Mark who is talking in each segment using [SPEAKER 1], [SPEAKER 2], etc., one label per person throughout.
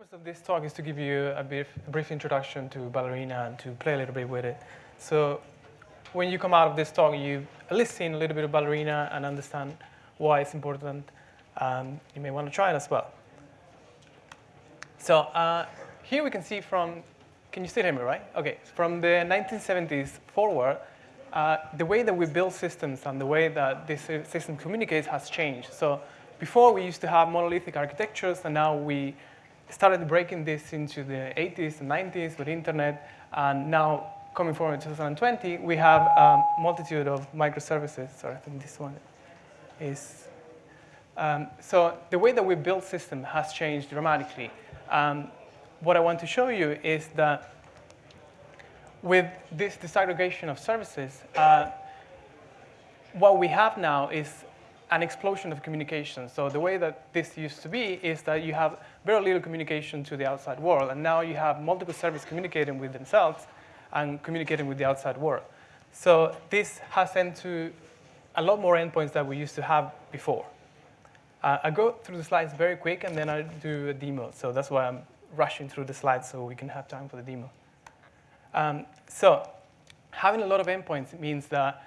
[SPEAKER 1] purpose of this talk is to give you a, brief, a brief introduction to Ballerina and to play a little bit with it. So when you come out of this talk, you at least seen a little bit of Ballerina and understand why it's important. Um, you may want to try it as well. So uh, here we can see from, can you still hear me, right? Okay, from the 1970s forward, uh, the way that we build systems and the way that this system communicates has changed. So before we used to have monolithic architectures, and now we started breaking this into the 80s and 90s with internet, and now coming forward in 2020, we have a multitude of microservices. Sorry, I think this one is. Um, so the way that we build system has changed dramatically. Um, what I want to show you is that with this disaggregation of services, uh, what we have now is an explosion of communication. So the way that this used to be is that you have very little communication to the outside world, and now you have multiple services communicating with themselves and communicating with the outside world. So this has led to a lot more endpoints than we used to have before. Uh, I go through the slides very quick, and then I do a demo. So that's why I'm rushing through the slides so we can have time for the demo. Um, so having a lot of endpoints means that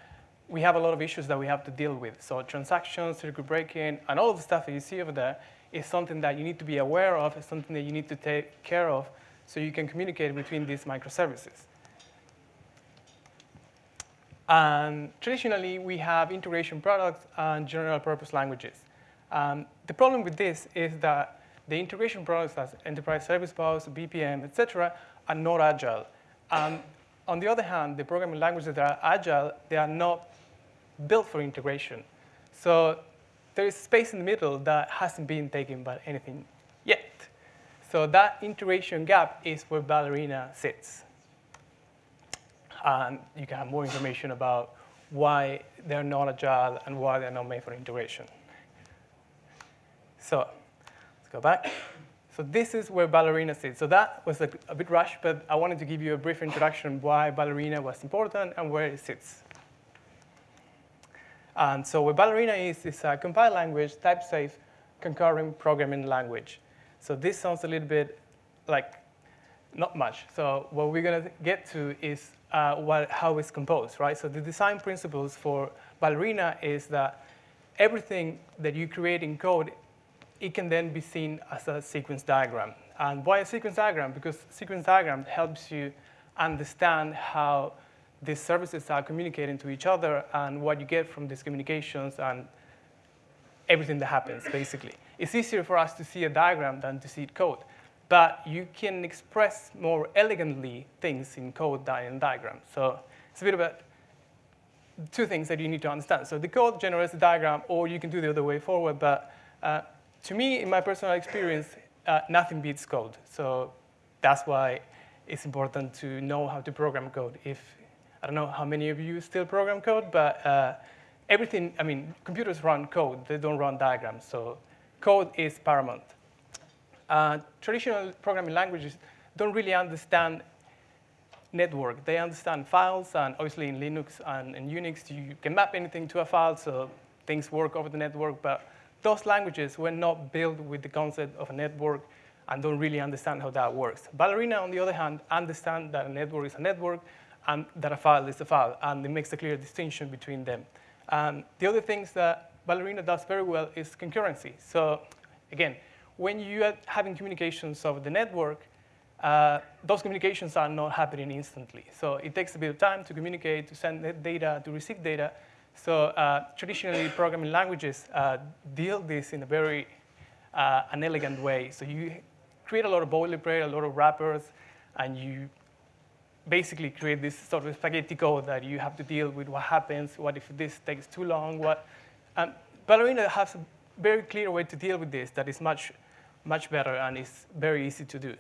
[SPEAKER 1] we have a lot of issues that we have to deal with. So transactions, circuit breaking, and all the stuff that you see over there is something that you need to be aware of, it's something that you need to take care of so you can communicate between these microservices. And traditionally, we have integration products and general purpose languages. Um, the problem with this is that the integration products as enterprise service bus, BPM, et cetera, are not agile. Um, on the other hand, the programming languages that are agile, they are not built for integration. So there is space in the middle that hasn't been taken by anything yet. So that integration gap is where Ballerina sits. And you can have more information about why they're not agile and why they're not made for integration. So let's go back. So this is where Ballerina sits. So that was a, a bit rushed, but I wanted to give you a brief introduction why Ballerina was important and where it sits. And so what Ballerina is, is a compiled language, type-safe, concurrent programming language. So this sounds a little bit like not much. So what we're going to get to is uh, what, how it's composed, right? So the design principles for Ballerina is that everything that you create in code it can then be seen as a sequence diagram. And why a sequence diagram? Because sequence diagram helps you understand how these services are communicating to each other and what you get from these communications and everything that happens, basically. It's easier for us to see a diagram than to see code. But you can express more elegantly things in code than in diagram. So it's a bit about two things that you need to understand. So the code generates a diagram, or you can do the other way forward, but uh, to me, in my personal experience, uh, nothing beats code. So that's why it's important to know how to program code. If I don't know how many of you still program code, but uh, everything, I mean, computers run code. They don't run diagrams. So code is paramount. Uh, traditional programming languages don't really understand network. They understand files, and obviously in Linux and in Unix, you can map anything to a file, so things work over the network. But those languages were not built with the concept of a network and don't really understand how that works. Ballerina, on the other hand, understands that a network is a network and that a file is a file, and it makes a clear distinction between them. Um, the other things that Ballerina does very well is concurrency. So again, when you are having communications over the network, uh, those communications are not happening instantly. So it takes a bit of time to communicate, to send data, to receive data, so uh, traditionally, programming languages uh, deal this in a very uh, an elegant way. So you create a lot of boilerplate, a lot of wrappers, and you basically create this sort of spaghetti code that you have to deal with what happens, what if this takes too long, what. Um, Ballerina has a very clear way to deal with this that is much, much better and is very easy to do.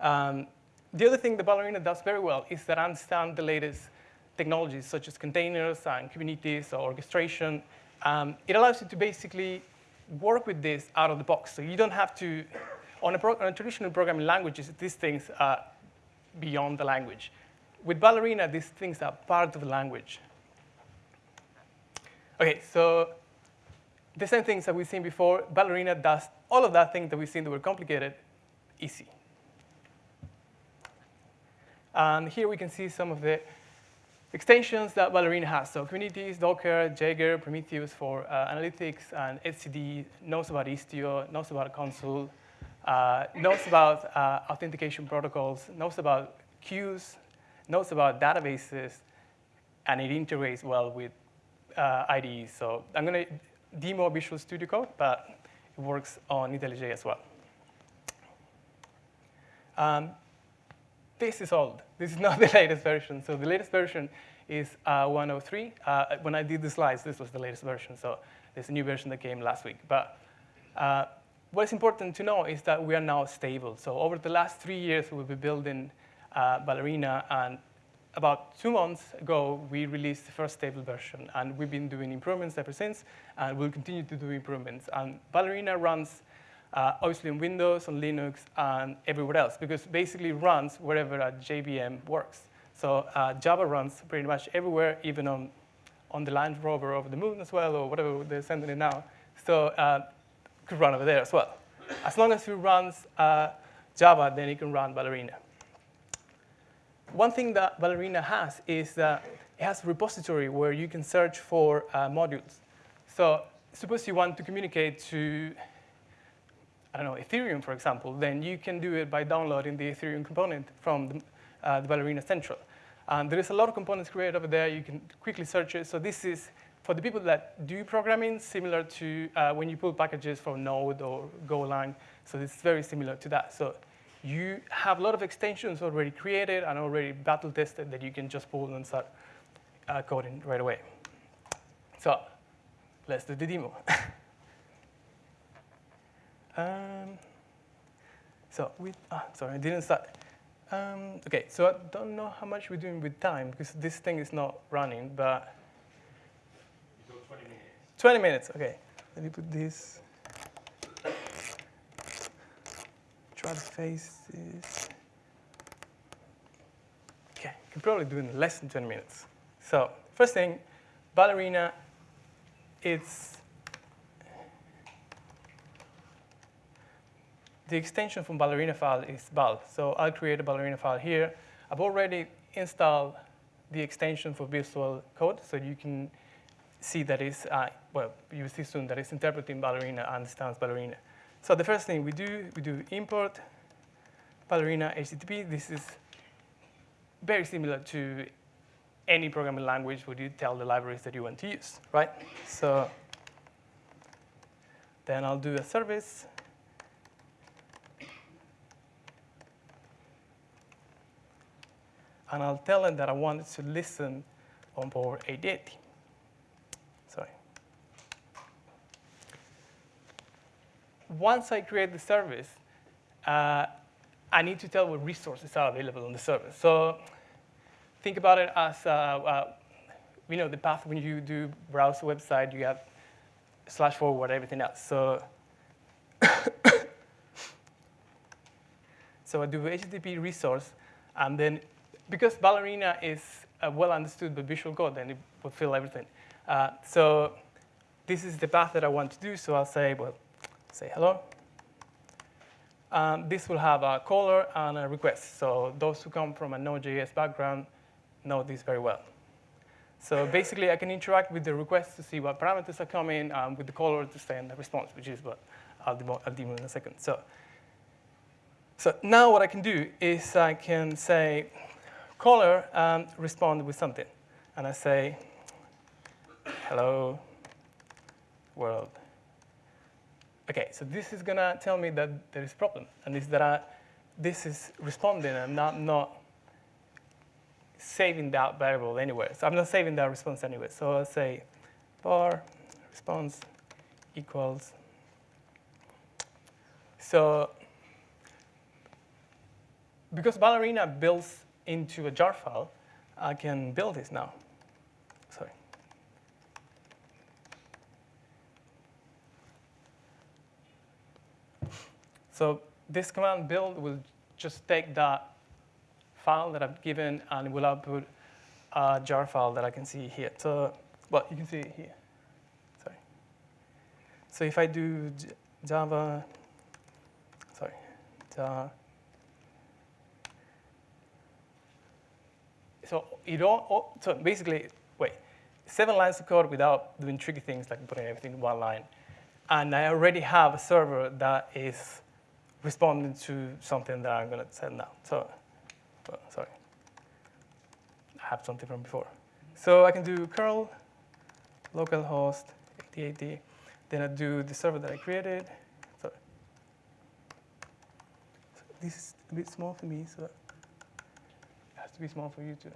[SPEAKER 1] Um, the other thing that Ballerina does very well is that understand the latest technologies such as containers and Kubernetes or orchestration, um, it allows you to basically work with this out of the box. So you don't have to, on a, on a traditional programming languages, these things are beyond the language. With Ballerina, these things are part of the language. Okay, so the same things that we've seen before, Ballerina does all of that thing that we've seen that were complicated easy. And here we can see some of the extensions that Ballerina has. So Kubernetes, Docker, Jaeger, Prometheus for uh, analytics, and etcd knows about Istio, knows about Consul, uh, knows about uh, authentication protocols, knows about queues, knows about databases, and it integrates well with uh, IDEs. So I'm going to demo Visual Studio Code, but it works on IntelliJ as well. Um, this is old. This is not the latest version. So the latest version is uh, 103. Uh, when I did the slides, this was the latest version. So there's a new version that came last week. But uh, what's important to know is that we are now stable. So over the last three years, we've been building uh, Ballerina, and about two months ago, we released the first stable version, and we've been doing improvements ever since, and we'll continue to do improvements. And Ballerina runs uh, obviously on Windows, on Linux, and everywhere else, because basically runs wherever a JVM works. So uh, Java runs pretty much everywhere, even on, on the Land Rover over the moon as well, or whatever they're sending it now. So uh, could run over there as well. As long as it runs uh, Java, then it can run Ballerina. One thing that Ballerina has is that it has a repository where you can search for uh, modules. So suppose you want to communicate to, I don't know, Ethereum, for example, then you can do it by downloading the Ethereum component from the, uh, the Ballerina Central. And there is a lot of components created over there. You can quickly search it. So this is, for the people that do programming, similar to uh, when you pull packages from Node or Golang. So it's very similar to that. So you have a lot of extensions already created and already battle tested that you can just pull and start uh, coding right away. So let's do the demo. um, so we, ah, sorry, I didn't start. Um, okay, so I don't know how much we're doing with time because this thing is not running, but. 20 minutes. 20 minutes, okay. Let me put this. try to face this. Okay, you can probably do it in less than 20 minutes. So first thing, Ballerina, it's the extension from Ballerina file is bal. So I'll create a Ballerina file here. I've already installed the extension for Visual Code, so you can see that it's, uh, well, you see soon that it's interpreting Ballerina, and understands Ballerina. So the first thing we do, we do import Ballerina HTTP. This is very similar to any programming language where you tell the libraries that you want to use, right? So then I'll do a service. And I'll tell it that I want it to listen on port 8080. once I create the service, uh, I need to tell what resources are available on the service. So think about it as, uh, uh, you know, the path when you do browse a website, you have slash forward, everything else. So, so I do HTTP resource, and then because Ballerina is uh, well understood by Visual Code, then it will fill everything. Uh, so this is the path that I want to do, so I'll say, well, say hello. Um, this will have a caller and a request. So those who come from a Node.js background know this very well. So basically, I can interact with the request to see what parameters are coming, um, with the caller to send the response, which is what I'll demo, I'll demo in a second. So, so now what I can do is I can say, caller, um, respond with something. And I say, hello, world. Okay, so this is gonna tell me that there is a problem, and this that I, this is responding and not not saving that variable anywhere. So I'm not saving that response anywhere. So I'll say var response equals. So because Ballerina builds into a jar file, I can build this now. Sorry. So this command build will just take that file that I've given and will output a jar file that I can see here. So, well, you can see it here. Sorry. So if I do Java, sorry, So, so you don't, oh, so basically, wait, seven lines of code without doing tricky things like putting everything in one line. And I already have a server that is responding to something that I'm going to send now. So, oh, sorry, I have something from before. So I can do curl localhost 8080. Then I do the server that I created. So, so this is a bit small for me, so it be small for you too.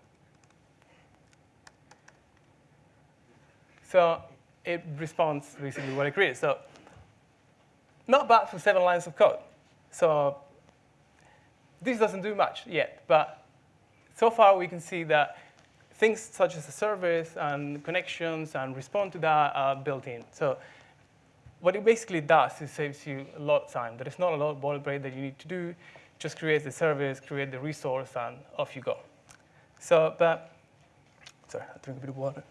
[SPEAKER 1] So it responds basically what I created. So not bad for seven lines of code. So this doesn't do much yet, but so far we can see that things such as the service and connections and respond to that are built in. So what it basically does is saves you a lot of time. There is not a lot of boilerplate that you need to do. Just create the service, create the resource, and off you go. So, but, sorry, I'll drink a bit of water.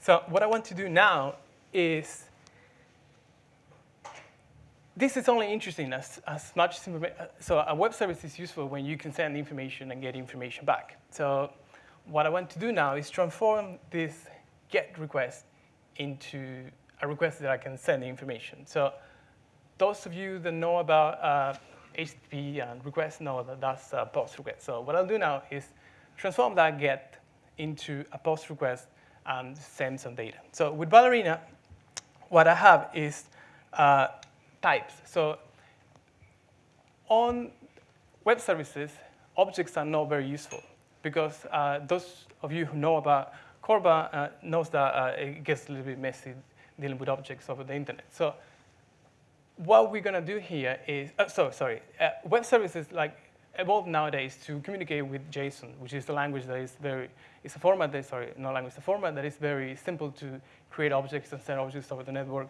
[SPEAKER 1] So what I want to do now is, this is only interesting as, as much so a web service is useful when you can send information and get information back. So what I want to do now is transform this GET request into a request that I can send the information. So those of you that know about uh, HTTP and requests know that that's a POST request. So what I'll do now is transform that GET into a POST request and send some data. So with Ballerina, what I have is uh, types. So on web services, objects are not very useful because uh, those of you who know about CORBA uh, knows that uh, it gets a little bit messy dealing with objects over the internet. So what we're going to do here is, uh, so sorry, uh, web services like evolve nowadays to communicate with JSON, which is the language that is very, it's a format that, sorry, not language, a format that is very simple to create objects and send objects over the network.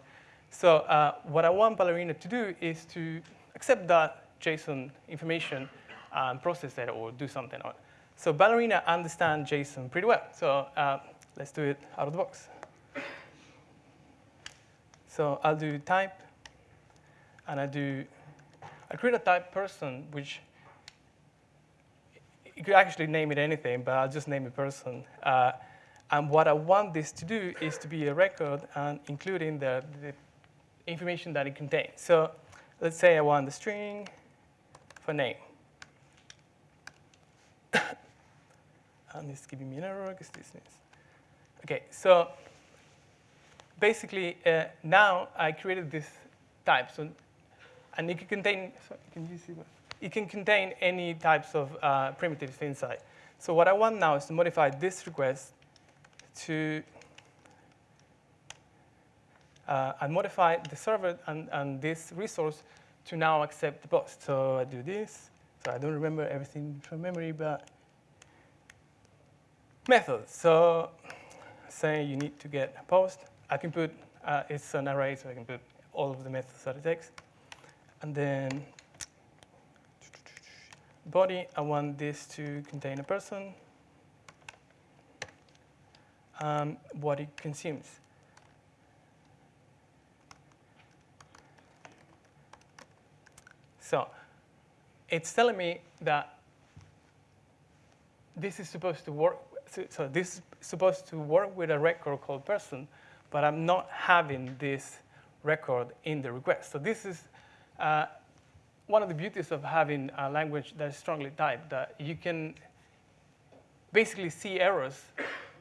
[SPEAKER 1] So uh, what I want Ballerina to do is to accept that JSON information and process it or do something on it. So Ballerina understands JSON pretty well. So uh, let's do it out of the box. So I'll do type, and I do, I create a type person, which you could actually name it anything, but I'll just name it person. Uh, and what I want this to do is to be a record and including the, the information that it contains. So let's say I want the string for name. and it's giving me an error because this is. OK, so basically, uh, now I created this type. So, and it can contain, so can you see? It can contain any types of uh, primitives inside. So what I want now is to modify this request to uh, and modify the server and, and this resource to now accept the post. So I do this. So I don't remember everything from memory, but methods. So say you need to get a post. I can put, uh, it's an array, so I can put all of the methods that it takes. And then body, I want this to contain a person. Um, what it consumes. So it's telling me that this is supposed to work so, so this is supposed to work with a record called person, but I'm not having this record in the request. So this is uh, one of the beauties of having a language that is strongly typed, that you can basically see errors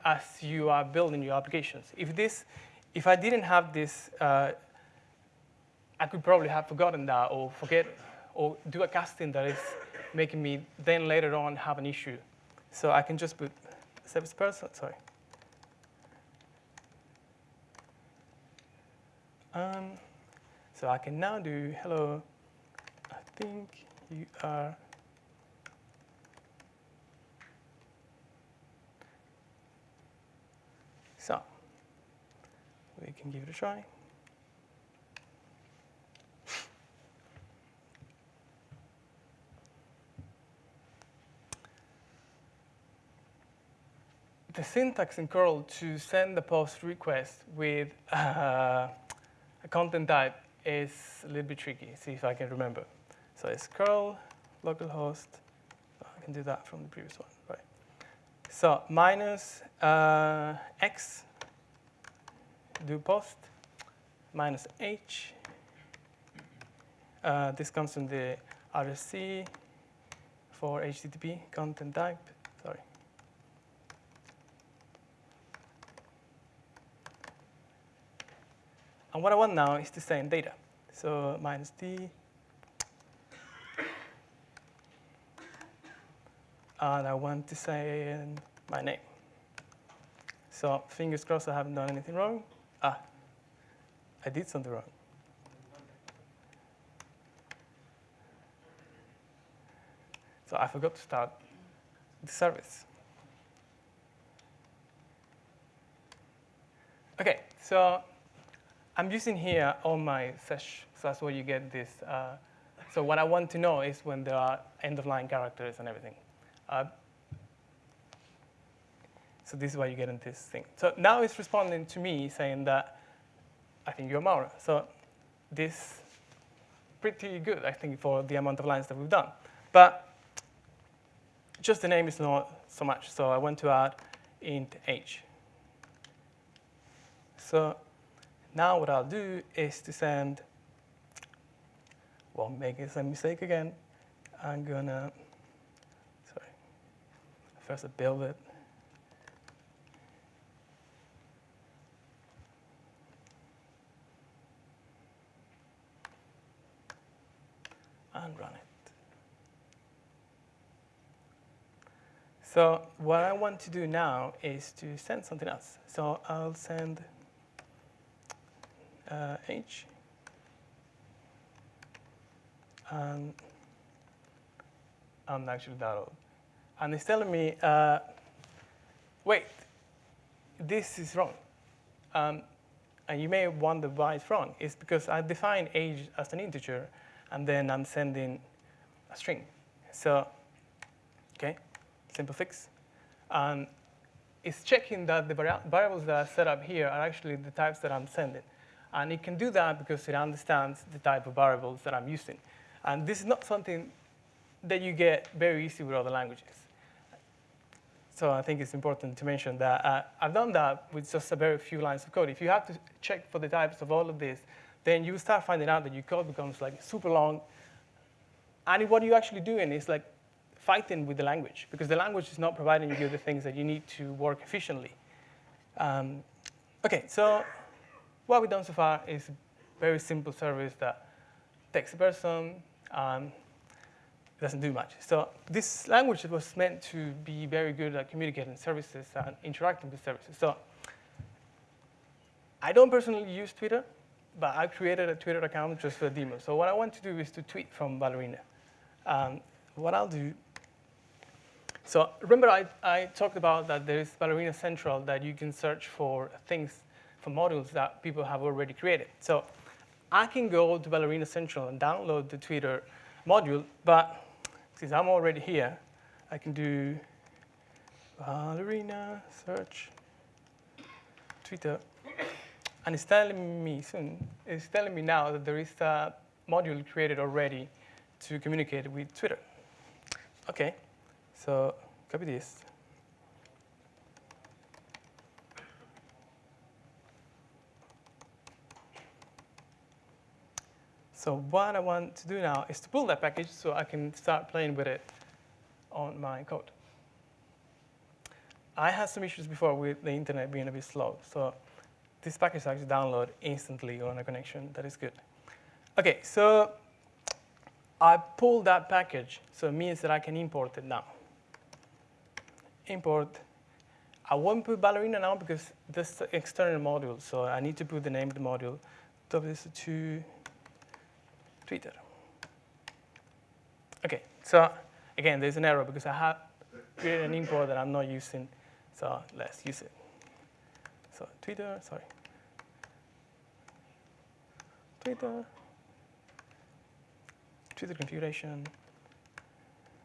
[SPEAKER 1] as you are building your applications. If this, if I didn't have this, uh, I could probably have forgotten that or forget or do a casting that is making me then later on have an issue. So I can just put service person, sorry. Um, so I can now do hello, I think you are So we can give it a try. the syntax in curl to send the post request with uh, content type is a little bit tricky. See if I can remember. So it's curl localhost. I can do that from the previous one, right? So minus uh, x do post minus h. Uh, this comes from the RFC for HTTP content type. Sorry. And what I want now is to send data. So minus d. And I want to say my name. So fingers crossed I haven't done anything wrong. Ah, I did something wrong. So I forgot to start the service. Okay, so I'm using here all my sesh, so that's where you get this. Uh, so what I want to know is when there are end-of-line characters and everything. Uh, so this is why you get into this thing. So now it's responding to me saying that I think you're Mauro. So this pretty good, I think, for the amount of lines that we've done. But just the name is not so much. So I want to add int h. So now what I'll do is to send, well, make a mistake again. I'm gonna, sorry, first I build it. and run it. So what I want to do now is to send something else. So I'll send uh, H. And I'm actually that old. And it's telling me, uh, wait, this is wrong. Um, and you may wonder why it's wrong. It's because I define age as an integer, and then I'm sending a string. So, okay, simple fix. And it's checking that the variables that I set up here are actually the types that I'm sending. And it can do that because it understands the type of variables that I'm using. And this is not something that you get very easy with other languages. So I think it's important to mention that uh, I've done that with just a very few lines of code. If you have to check for the types of all of this, then you start finding out that your code becomes like super long. And what you're actually doing is like fighting with the language because the language is not providing you the things that you need to work efficiently. Um, okay, so what we've done so far is a very simple service that takes a person and doesn't do much. So this language was meant to be very good at communicating services and interacting with services. So I don't personally use Twitter but I created a Twitter account just for a demo. So what I want to do is to tweet from Ballerina. Um, what I'll do, so remember I, I talked about that there is Ballerina Central that you can search for things, for modules that people have already created. So I can go to Ballerina Central and download the Twitter module, but since I'm already here, I can do Ballerina search Twitter and it's telling me soon, it's telling me now that there is a module created already to communicate with Twitter. Okay, so copy this. So what I want to do now is to pull that package so I can start playing with it on my code. I had some issues before with the internet being a bit slow. So this package actually download instantly on a connection. That is good. OK, so I pulled that package, so it means that I can import it now. Import. I won't put Ballerina now because this is external module, so I need to put the name of the module. WSO2 Twitter. OK, so again, there's an error because I have created an import that I'm not using, so let's use it. So Twitter, sorry. Twitter. Twitter configuration.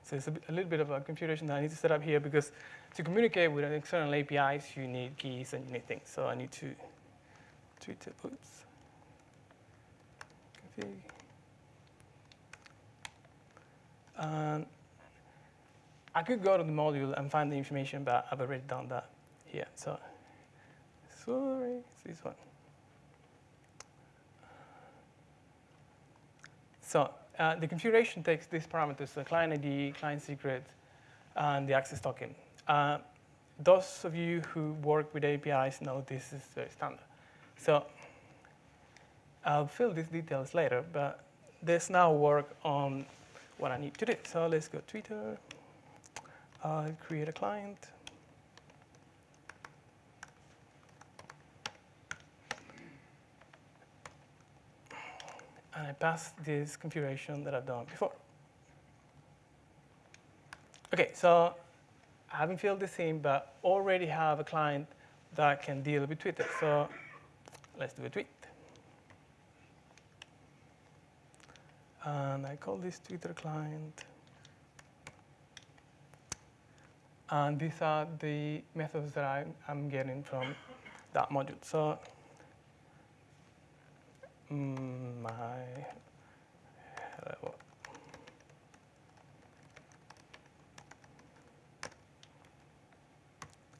[SPEAKER 1] So it's a, a, little bit of a configuration that I need to set up here because to communicate with external APIs, you need keys and you need things. So I need to Twitter, oops. config. And I could go to the module and find the information, but I've already done that here. So sorry, it's this one. So uh, the configuration takes these parameters, the client ID, client secret, and the access token. Uh, those of you who work with APIs know this is very standard. So I'll fill these details later, but there's now work on what I need to do. So let's go Twitter, I'll create a client. And I pass this configuration that I've done before. OK, so I haven't filled this in, but already have a client that can deal with Twitter. So let's do a tweet. And I call this Twitter client. And these are the methods that I, am getting from that module. So mm, my hello.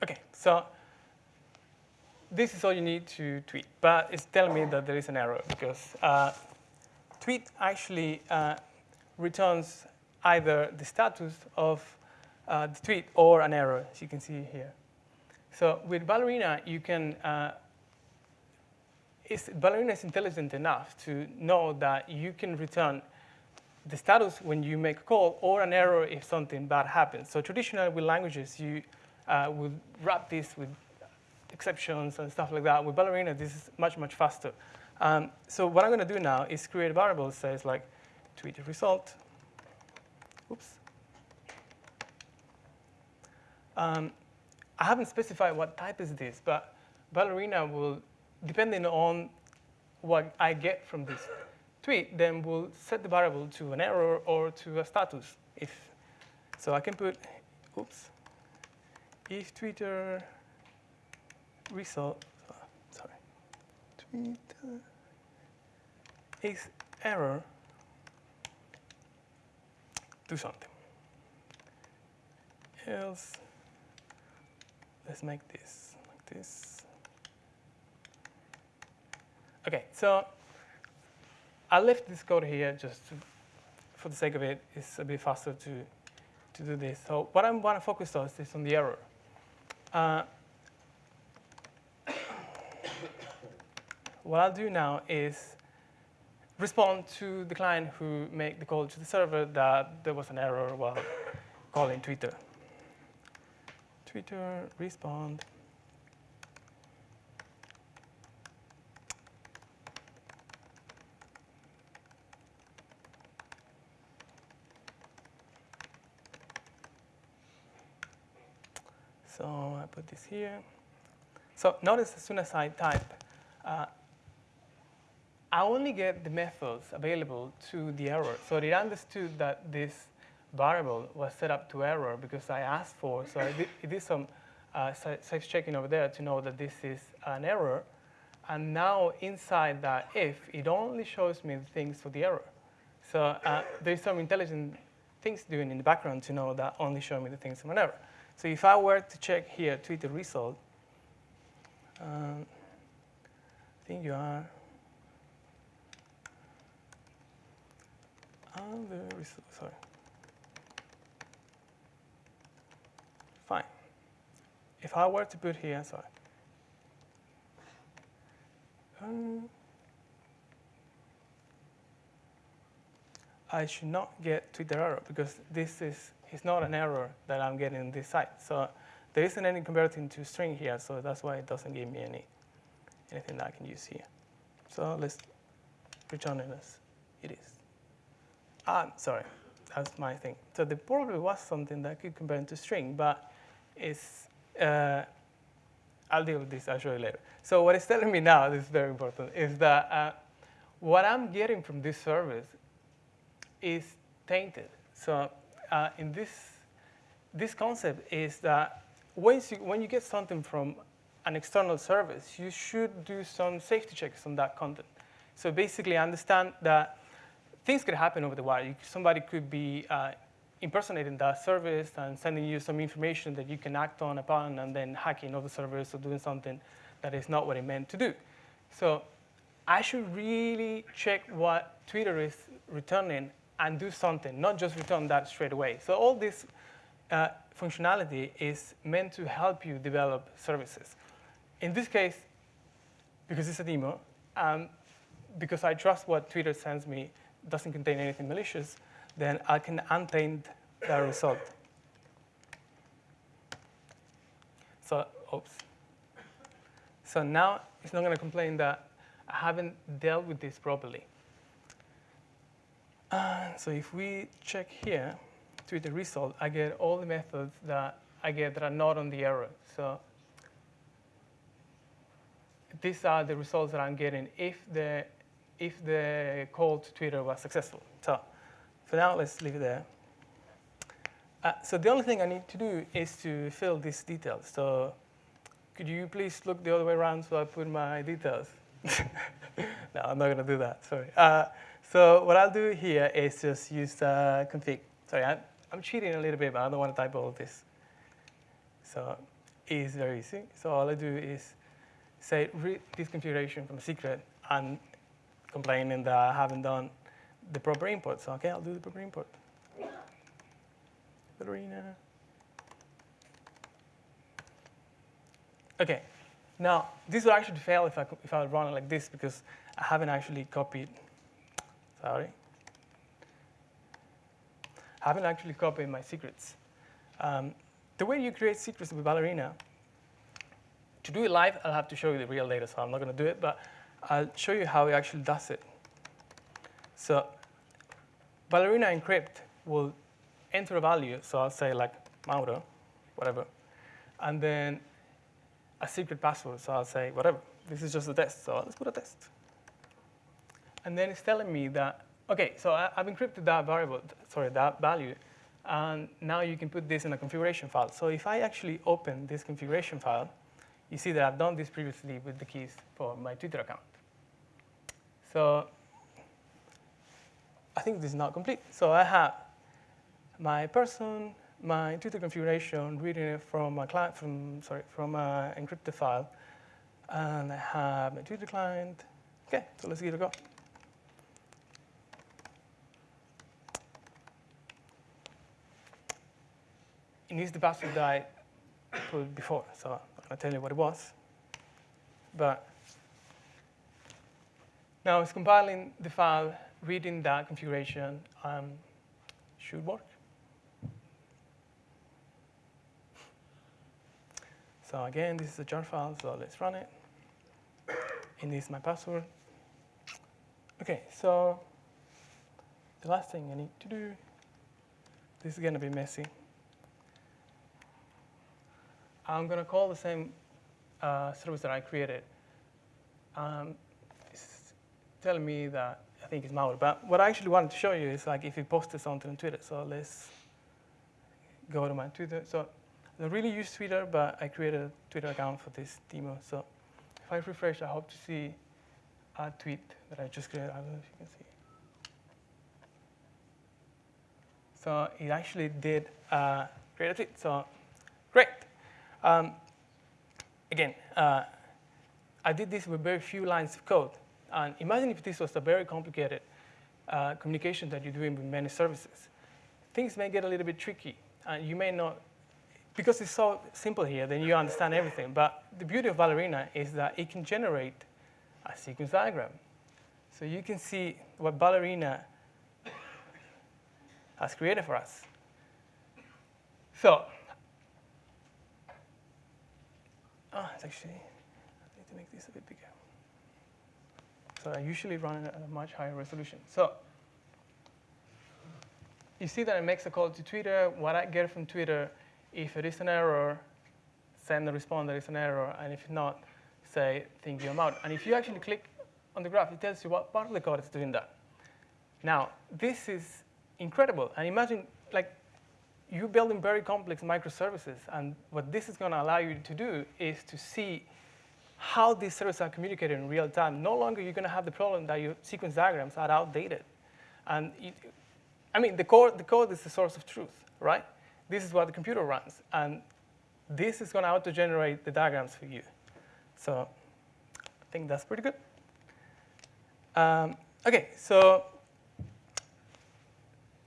[SPEAKER 1] Okay, so this is all you need to tweet, but it's telling me that there is an error because uh, tweet actually uh, returns either the status of uh, the tweet or an error, as you can see here. So with Ballerina, you can, uh, Ballerina is intelligent enough to know that you can return the status when you make a call or an error if something bad happens. So traditionally with languages, you uh, would wrap this with exceptions and stuff like that. With Ballerina, this is much, much faster. Um, so what I'm going to do now is create a variable that says like tweet result. Oops. Um, I haven't specified what type is this, but Ballerina will, depending on what I get from this tweet, then will set the variable to an error or to a status. If so, I can put, oops, if Twitter result, Is error, do something. Else, let's make this like this. Okay, so I left this code here just to, for the sake of it. It's a bit faster to, to do this. So what I want to focus on is this on the error. Uh, what I'll do now is respond to the client who made the call to the server that there was an error while calling Twitter. Twitter respond. So I put this here. So notice as soon as I type, uh, I only get the methods available to the error. So it understood that this variable was set up to error because I asked for, so I did, it did some uh, checking over there to know that this is an error. And now inside that if, it only shows me the things for the error. So uh, there's some intelligent things doing in the background to know that only show me the things from an error. So if I were to check here, tweet the result, um, I think you are on the result, sorry. Fine. If I were to put here, sorry. Um, I should not get Twitter error because this is it's not an error that I'm getting in this site. So there isn't any converting to string here, so that's why it doesn't give me any anything that I can use here. So let's return it as it is. Ah, sorry, that's my thing. So there probably was something that could convert into string, but it's, uh, I'll deal with this, I'll show you later. So what it's telling me now, this is very important, is that uh, what I'm getting from this service is tainted. So uh, in this, this concept is that once you, when you get something from an external service, you should do some safety checks on that content. So basically, understand that things could happen over the wire. Somebody could be uh, impersonating that service and sending you some information that you can act on upon and then hacking other servers or doing something that is not what it meant to do. So I should really check what Twitter is returning and do something, not just return that straight away. So all this uh, functionality is meant to help you develop services. In this case, because it's a demo, um, because I trust what Twitter sends me doesn't contain anything malicious, then I can untaint the result. So, oops. So now it's not going to complain that I haven't dealt with this properly. Uh, so if we check here to the result, I get all the methods that I get that are not on the error. So these are the results that I'm getting if the, if the call to Twitter was successful. So for now, let's leave it there. Uh, so the only thing I need to do is to fill these details. So could you please look the other way around so I put my details? no, I'm not going to do that, sorry. Uh, so what I'll do here is just use uh, config. Sorry, I'm, I'm cheating a little bit, but I don't want to type all of this. So it's very easy. So all I do is say, read this configuration from a secret and complaining that I haven't done the proper import. So, okay, I'll do the proper import. Ballerina. Okay, now this would actually fail if I, if I run it like this because I haven't actually copied, sorry. I haven't actually copied my secrets. Um, the way you create secrets with Ballerina to do it live, I'll have to show you the real data, so I'm not going to do it, but I'll show you how it actually does it. So Ballerina Encrypt will enter a value, so I'll say like Mauro, whatever, and then a secret password, so I'll say whatever. This is just a test, so let's put a test. And then it's telling me that, okay, so I, have encrypted that variable, sorry, that value, and now you can put this in a configuration file. So if I actually open this configuration file, you see that I've done this previously with the keys for my Twitter account. So I think this is not complete. So I have my person, my Twitter configuration, reading it from a client, from sorry, from an encrypted file, and I have my Twitter client. Okay, so let's give it a go. It needs the password that I put before, so I'll tell you what it was. But now it's compiling the file, reading that configuration um, should work. So again, this is a jar file, so let's run it. And this is my password. Okay, so the last thing I need to do, this is going to be messy. I'm going to call the same uh, service that I created. Um, telling me that I think it's malware. But what I actually wanted to show you is like if you posted something on Twitter. So let's go to my Twitter. So I don't really use Twitter, but I created a Twitter account for this demo. So if I refresh, I hope to see a tweet that I just created. I don't know if you can see. So it actually did uh, create a tweet. So great. Um, again, uh, I did this with very few lines of code. And imagine if this was a very complicated uh, communication that you're doing with many services. Things may get a little bit tricky. And you may not, because it's so simple here, then you understand everything. But the beauty of Ballerina is that it can generate a sequence diagram. So you can see what Ballerina has created for us. So Oh, it's actually, I need to make this a bit bigger. So I usually run at a much higher resolution. So you see that it makes a call to Twitter. What I get from Twitter, if it is an error, send a response that it's an error, and if not, say, think you out. And if you actually click on the graph, it tells you what part of the code is doing that. Now, this is incredible. And imagine, like, you're building very complex microservices, and what this is going to allow you to do is to see how these services are communicated in real time, no longer you're going to have the problem that your sequence diagrams are outdated. And it, I mean, the code, the code is the source of truth, right? This is what the computer runs. And this is going to auto-generate the diagrams for you. So I think that's pretty good. Um, OK, so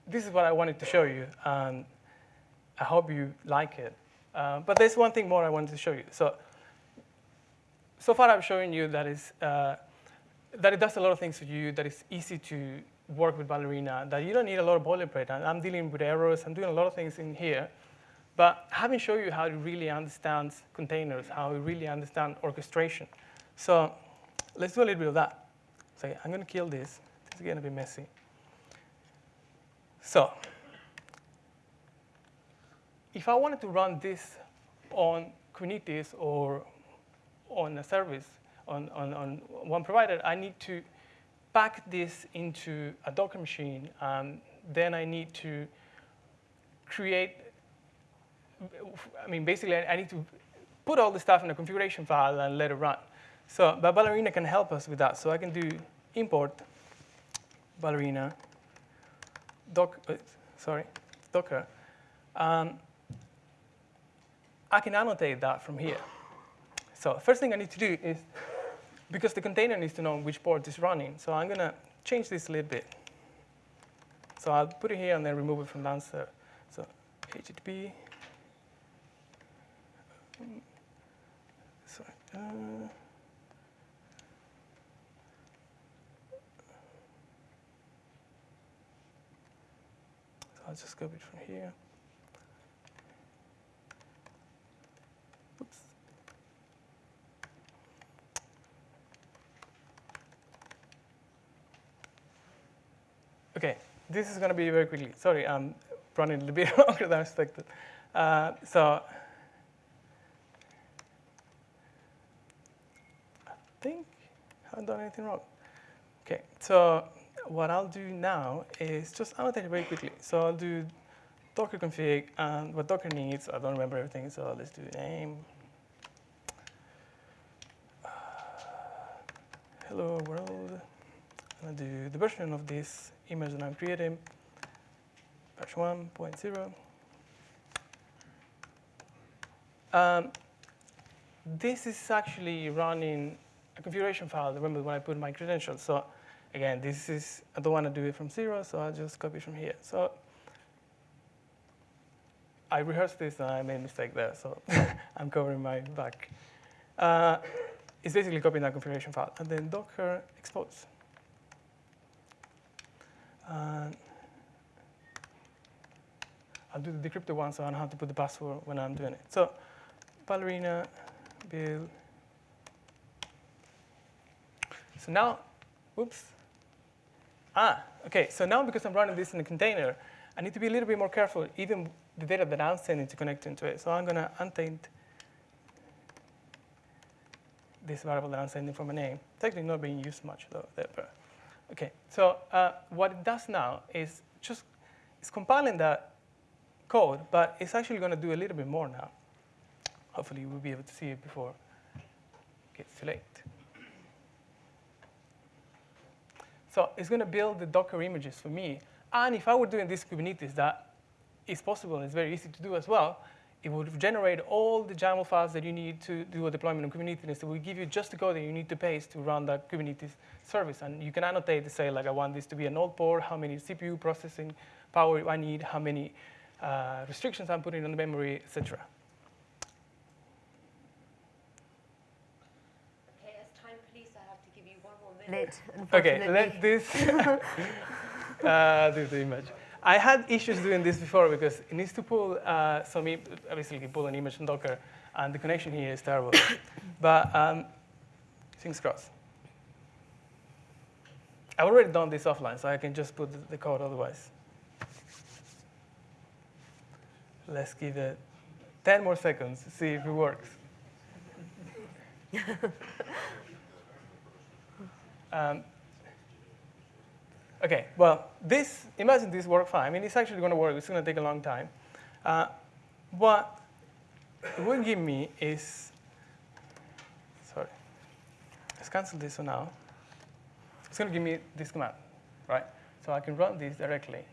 [SPEAKER 1] this is what I wanted to show you. And I hope you like it. Uh, but there's one thing more I wanted to show you. So so far I've shown you that, is, uh, that it does a lot of things for you, that it's easy to work with Ballerina, that you don't need a lot of boilerplate. And I'm dealing with errors, I'm doing a lot of things in here. But having shown you how it really understands containers, how it really understands orchestration. So let's do a little bit of that. So I'm going to kill this. This is going to be messy. So if I wanted to run this on Kubernetes or on a service, on, on, on one provider, I need to pack this into a Docker machine. and then I need to create, I mean, basically, I need to put all the stuff in a configuration file and let it run. So but Ballerina can help us with that. So I can do import Ballerina, doc, uh, sorry, Docker. Um, I can annotate that from here. So first thing I need to do is, because the container needs to know which port is running, so I'm going to change this a little bit. So I'll put it here and then remove it from downstairs. So HTTP. Uh, so I'll just copy it from here. OK, this is going to be very quickly. Sorry, I'm running a little bit longer than I expected. Uh, so I think I haven't done anything wrong. OK, so what I'll do now is just annotate it very quickly. So I'll do docker config and what Docker needs. I don't remember everything, so let's do name. hello world. Do the version of this image that I'm creating, patch 1.0. Um, this is actually running a configuration file. Remember when I put my credentials. So again, this is, I don't want to do it from zero, so I'll just copy from here. So I rehearsed this and I made a mistake there, so I'm covering my back. Uh, it's basically copying that configuration file. And then docker expose. And I'll do the decrypted one so I don't have to put the password when I'm doing it. So ballerina build. So now, oops. Ah, OK. So now because I'm running this in a container, I need to be a little bit more careful, even the data that I'm sending to connect into it. So I'm going to untaint this variable that I'm sending from a name. It's actually not being used much, though. There, but Okay, so uh, what it does now is just it's compiling that code, but it's actually going to do a little bit more now. Hopefully, we'll be able to see it before it gets too late. So it's going to build the Docker images for me. And if I were doing this Kubernetes, that is possible it's very easy to do as well, it would generate all the YAML files that you need to do a deployment on Kubernetes. So it will give you just the code that you need to paste to run that Kubernetes service. And you can annotate to say, like, I want this to be an old port, how many CPU processing power I need, how many uh, restrictions I'm putting on the memory, etc.
[SPEAKER 2] Okay, as time police, I have to give you one more minute.
[SPEAKER 1] Okay, let this uh, do the image. I had issues doing this before because it needs to pull uh, some, basically pull an image from Docker, and the connection here is terrible. but um, things cross. I've already done this offline, so I can just put the code otherwise. Let's give it 10 more seconds to see if it works. um, Okay, well, this, imagine this worked fine. I mean, it's actually going to work. It's going to take a long time. Uh, what it will give me is, sorry, let's cancel this for now. It's going to give me this command, right? So I can run this directly.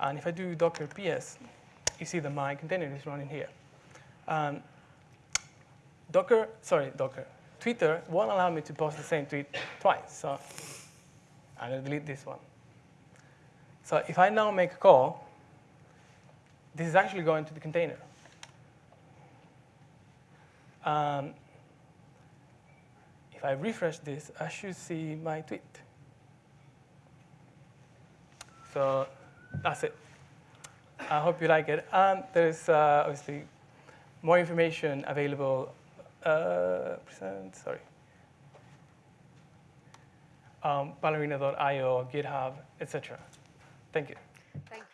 [SPEAKER 1] And if I do docker ps, you see that my container is running here. Um, Docker, sorry, Docker, Twitter won't allow me to post the same tweet twice. So I'm going to delete this one. So if I now make a call, this is actually going to the container. Um, if I refresh this, I should see my tweet. So that's it. I hope you like it. And there's uh, obviously more information available. Uh, present, sorry. Um, ballerina.io, GitHub, etc. Thank you.
[SPEAKER 2] Thank you.